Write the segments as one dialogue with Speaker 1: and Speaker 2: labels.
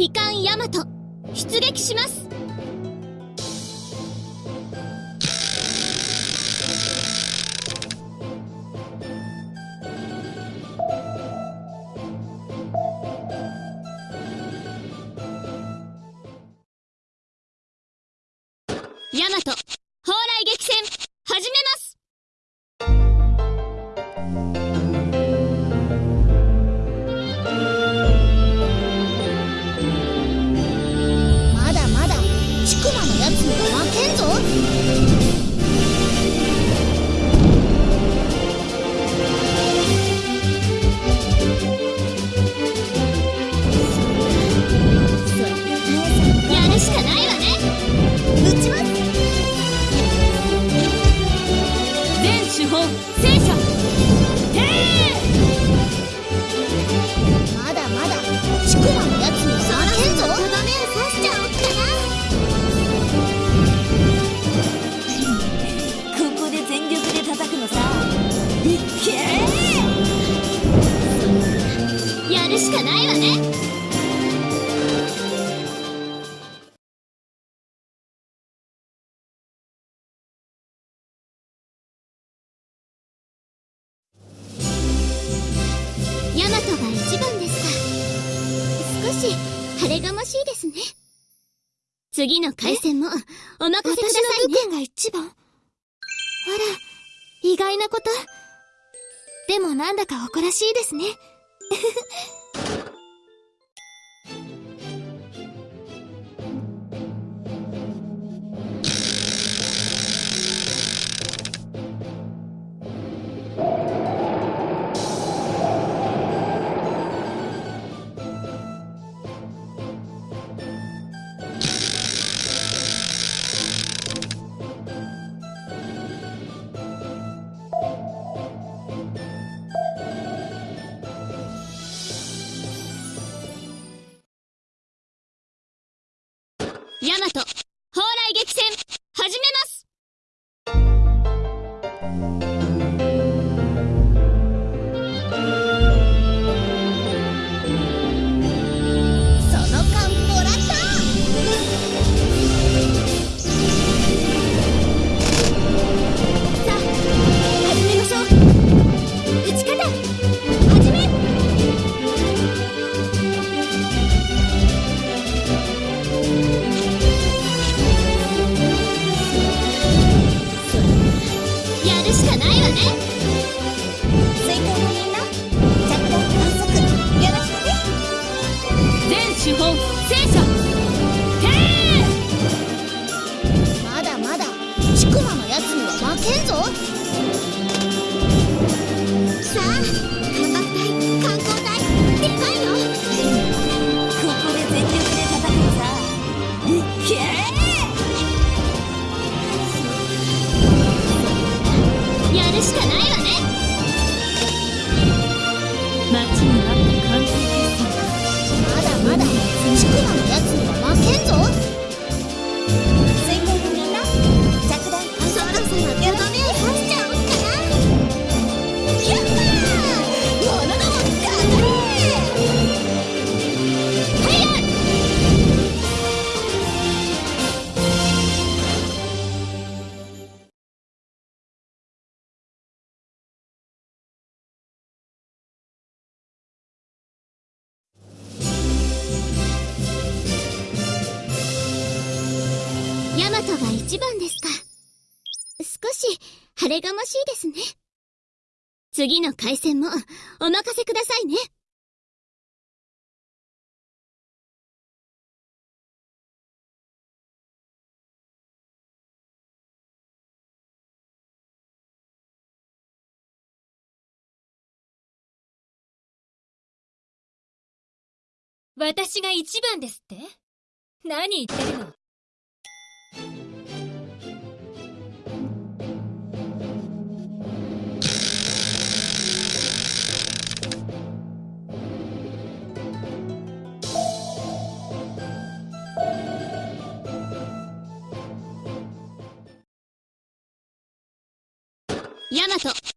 Speaker 1: ヤマト出撃します。ヤマト、蓬莱激戦、始めます。トが一番ですか。少し晴れがましいですね。次の回線もお任せくださいね。
Speaker 2: 私のが一番。あら意外なこと。でもなんだか誇らしいですね。
Speaker 1: ヤマトトが一番ですか。少し晴れがましいですね。次の回線もお任せくださいね。
Speaker 3: 私が一番ですって？何言ってるの？
Speaker 1: ヤマト。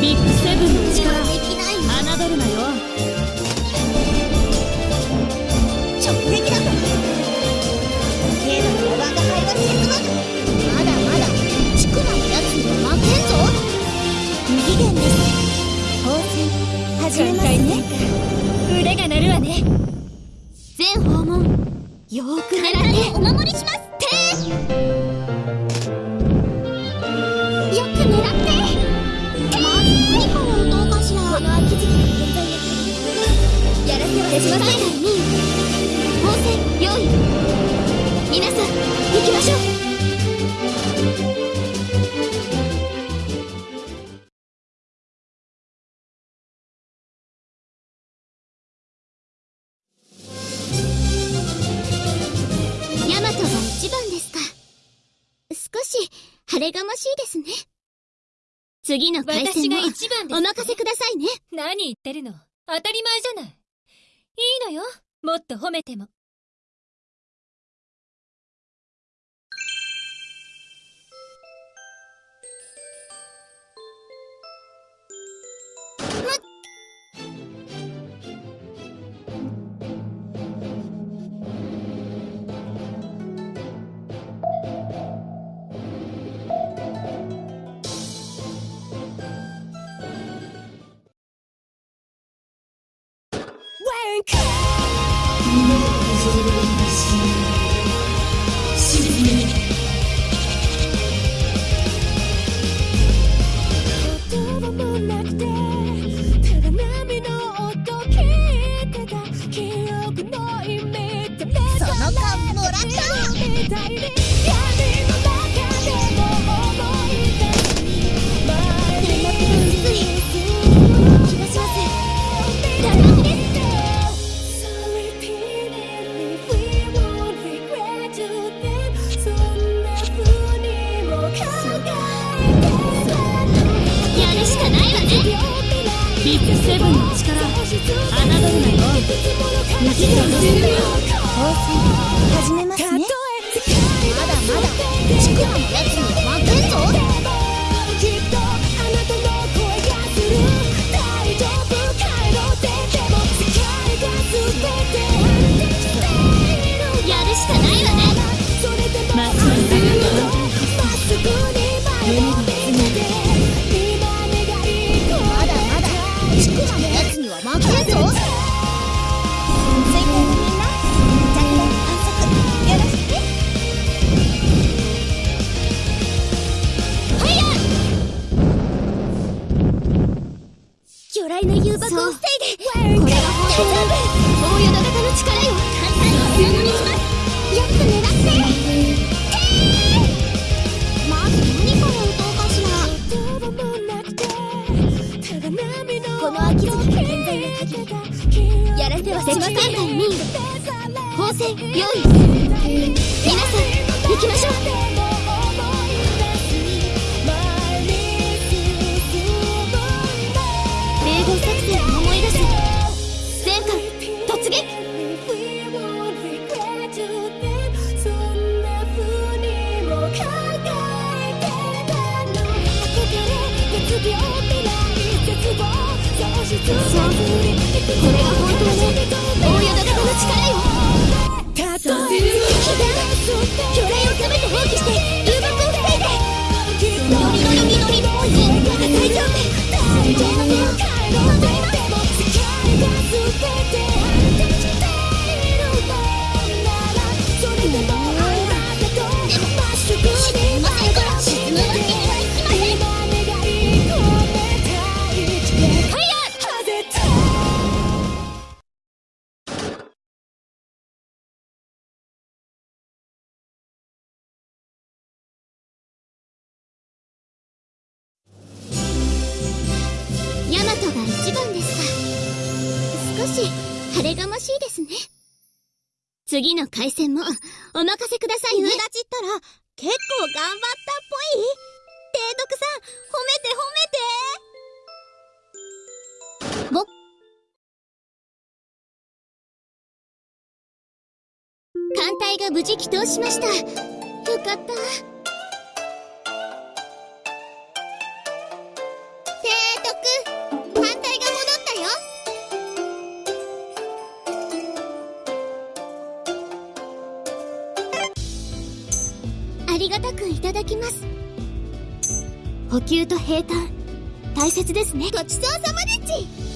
Speaker 3: ビッグセブンの力侮るなよ
Speaker 2: 直撃だ。程度の我が輩が進むまだまだチクマのやつには負けんぞ。無期限です。放水始めますね。
Speaker 3: 腕が鳴るわね。
Speaker 1: 全訪問。よーく狙ってお守りします
Speaker 2: やらせは
Speaker 1: 手島
Speaker 2: しません
Speaker 1: 最大に放線用意皆さん行きましょう。ヤマトが一番ですか少し晴れがましいですね次の回戦もお任せくださいね
Speaker 3: 何言ってるの当たり前じゃないいいのよ。もっと褒めても。
Speaker 4: 言
Speaker 1: るしかないわね
Speaker 3: ビッグセブンの力侮るなよ
Speaker 1: 無期限です
Speaker 2: 始めますね。まだまだ。チクマのやつに
Speaker 1: 魚雷の誘爆を防いでこれは本当大淀型の力よ簡単にお守りしますよく狙ってまず何から撃とうかしら
Speaker 2: この秋月の現在の限りやらせはしません。
Speaker 1: 敵艦隊に放線用意皆さん。行きましょうし晴れがましいですね。次の回戦もお任せくださいね。
Speaker 2: 友達ったら結構頑張ったっぽい。提督さん褒めて褒めて。ぼ
Speaker 1: 艦隊が無事帰投しました。よかったりがたくいただきます。補給と平坦大切ですね。ごちそうさまでち。